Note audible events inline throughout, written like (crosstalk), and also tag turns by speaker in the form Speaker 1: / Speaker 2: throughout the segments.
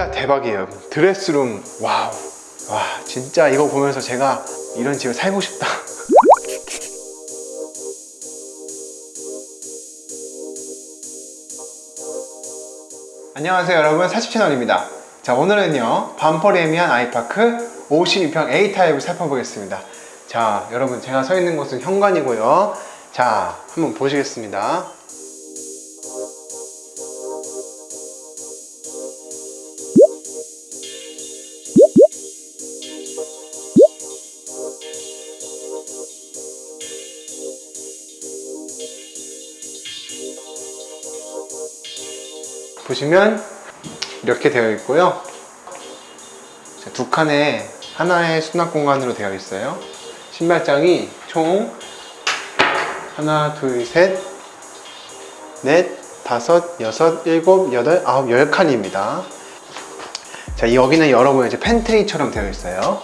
Speaker 1: 여기가 대박이에요. 드레스룸 wow. 와 진짜 이거 보면서 제가 이런 집에 살고 싶다. (laughs) 안녕하세요 여러분. 사집 채널입니다. 자 오늘은요 반포래미안 아이파크 52평 A타입을 살펴보겠습니다. 자 여러분 제가 서 있는 곳은 현관이고요. 자 한번 보시겠습니다 보시면 이렇게 되어 있고요. 자, 두 칸에 하나의 수납 공간으로 되어 있어요. 신발장이 총 하나 둘셋넷 다섯 여섯 일곱 여덟 아홉 열 칸입니다. 자 여기는 여러분 이제 팬트리처럼 되어 있어요.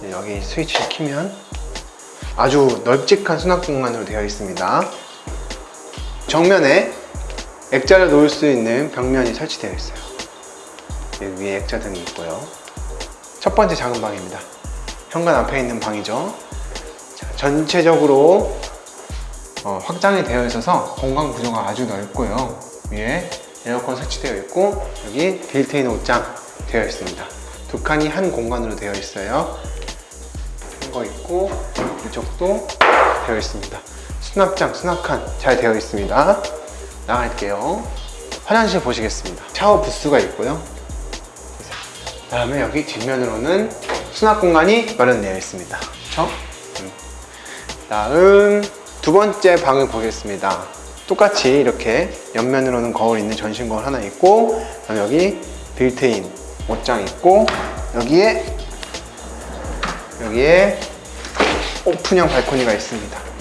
Speaker 1: 네, 여기 스위치를 키면 아주 널찍한 수납 공간으로 되어 있습니다. 정면에 액자를 놓을 수 있는 벽면이 설치되어 있어요. 여기 위에 액자 등이 있고요. 첫 번째 작은 방입니다. 현관 앞에 있는 방이죠. 자, 전체적으로 어, 확장이 되어 있어서 공간 구조가 아주 넓고요. 위에 에어컨 설치되어 있고 여기 빌트인 옷장 되어 있습니다. 두 칸이 한 공간으로 되어 있어요. 거 있고 이쪽도 되어 있습니다. 수납장, 수납칸 잘 되어 있습니다 나갈게요. 화장실 보시겠습니다. 샤워 부스가 있고요. 그 다음에 여기 뒷면으로는 수납 공간이 마련되어 있습니다. 그렇죠? 음. 다음 두 번째 방을 보겠습니다. 똑같이 이렇게 옆면으로는 거울 있는 전신 거울 하나 있고 그다음에 여기 빌트인 옷장 있고 여기에 여기에 오픈형 발코니가 있습니다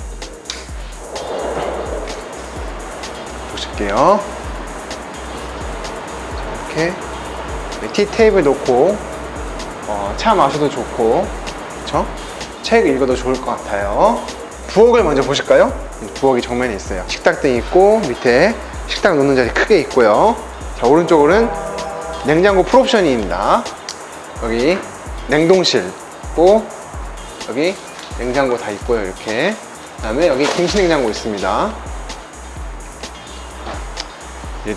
Speaker 1: 보실게요. 이렇게 티 테이블 놓고 어, 차 마셔도 좋고 그쵸? 책 읽어도 좋을 것 같아요. 부엌을 먼저 보실까요? 부엌이 정면에 있어요. 식탁등 있고 밑에 식탁 놓는 자리 크게 있고요. 자 오른쪽으로는 냉장고 풀옵션입니다. 여기 냉동실 있고 여기 냉장고 다 있고요 이렇게. 그 다음에 여기 김치냉장고 있습니다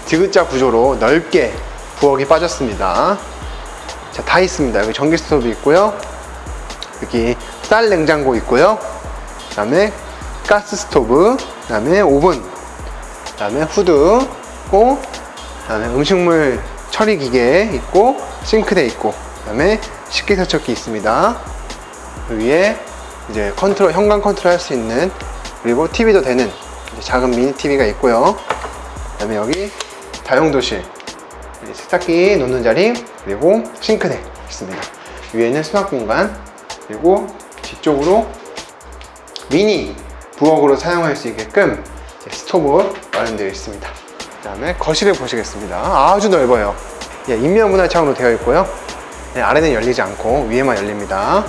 Speaker 1: 디귿자 구조로 넓게 부엌이 빠졌습니다. 자, 다 있습니다. 여기 전기 스토브 있고요. 여기 쌀 냉장고 있고요. 그 다음에 가스 스토브 그 다음에 오븐 그 다음에 후드 있고 그 다음에 음식물 처리 기계 있고 싱크대 있고 그 다음에 식기세척기 있습니다. 그 위에 이제 컨트롤 현관 컨트롤 할 수 있는 그리고 TV도 되는 작은 미니 TV가 있고요 그 다음에 여기 다용도실 세탁기 놓는 자리 그리고 싱크대 있습니다. 위에는 수납 공간 그리고 뒤쪽으로 미니 부엌으로 사용할 수 있게끔 스토브 마련되어 있습니다. 그 다음에 거실을 보시겠습니다. 아주 넓어요. 예, 인면문화 창으로 되어 있고요. 네, 아래는 열리지 않고 위에만 열립니다.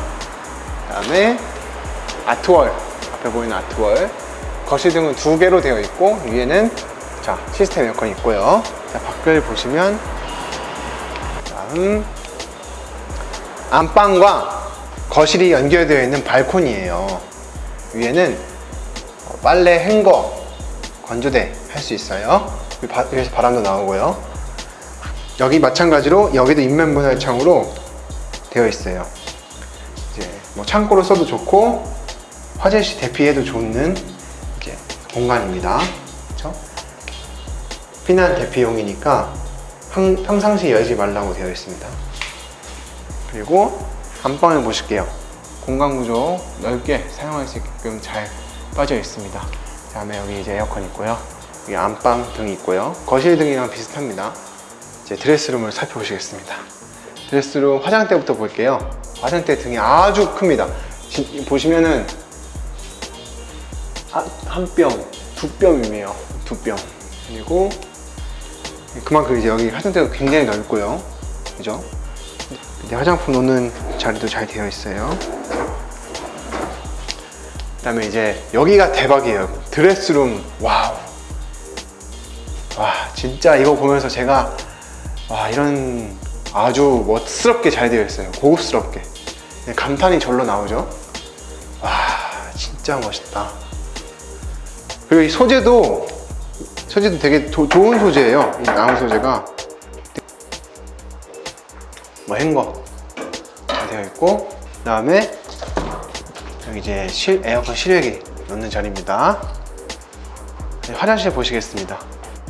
Speaker 1: 그 다음에 아트월 앞에 보이는 아트월. 거실 등은 두 개로 되어 있고 위에는 자 시스템 에어컨이 있고요. 자 밖을 보시면 다음 안방과 거실이 연결되어 있는 발코니예요. 위에는 빨래 행거 건조대 할 수 있어요. 위에서 바람도 나오고요. 여기 마찬가지로 여기도 인면분할 창으로 되어 있어요. 이제 뭐 창고로 써도 좋고 화재 시 대피해도 좋는 공간입니다? 피난 대피용이니까 항, 평상시 열지 말라고 되어 있습니다. 그리고 안방을 보실게요. 공간 구조 넓게 사용할 수 있게끔 잘 빠져 있습니다. 그 다음에 여기 이제 에어컨 있고요. 여기 안방 등이 있고요. 거실 등이랑 비슷합니다. 이제 드레스룸을 살펴보시겠습니다. 드레스룸 화장대부터 볼게요. 화장대 등이 아주 큽니다. 지, 보시면은 한 뼘, 두 뼘이네요. 두 뼘. 그리고 그만큼 이제 여기 화장대가 굉장히 넓고요 그죠? 이제 화장품 놓는 자리도 잘 되어 있어요 그 다음에 이제 여기가 대박이에요 드레스룸 wow 와 진짜 이거 보면서 제가 와 이런 아주 멋스럽게 잘 되어 있어요. 고급스럽게. 네, 감탄이 절로 나오죠. 와, 진짜 멋있다. 그리고 이 소재도 소재도 되게 도- 좋은 소재예요. 이 나무 소재가 뭐 행거 잘 되어 있고 그 다음에 여기 이제 실, 에어컨 실외기 넣는 자리입니다. 네, 화장실 보시겠습니다.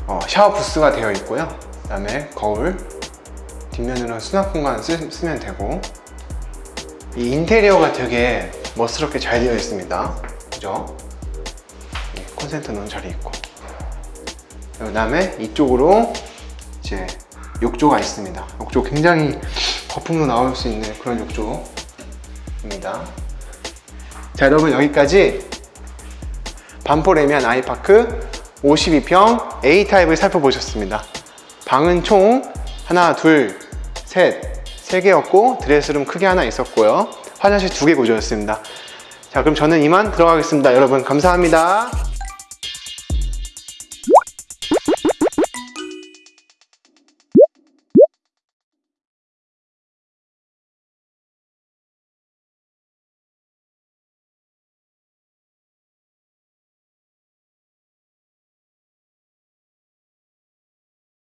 Speaker 1: 어, 샤워 부스가 되어 있고요. 그 다음에 거울 뒷면으로 수납 공간 쓰, 쓰면 되고 이 인테리어가 되게 멋스럽게 잘 되어 있습니다. 그죠? 예, 콘센트 넣은 자리 있고 그 다음에 이쪽으로 이제 욕조가 있습니다. 욕조 굉장히 거품도 나올 수 있는 그런 욕조입니다. 자 여러분 여기까지 반포 레미안 아이파크 52평 A타입을 살펴보셨습니다. 방은 총 하나, 둘, 셋, 세 개였고 드레스룸 크게 하나 있었고요. 화장실 두 개 구조였습니다. 자 그럼 저는 이만 들어가겠습니다. 여러분 감사합니다.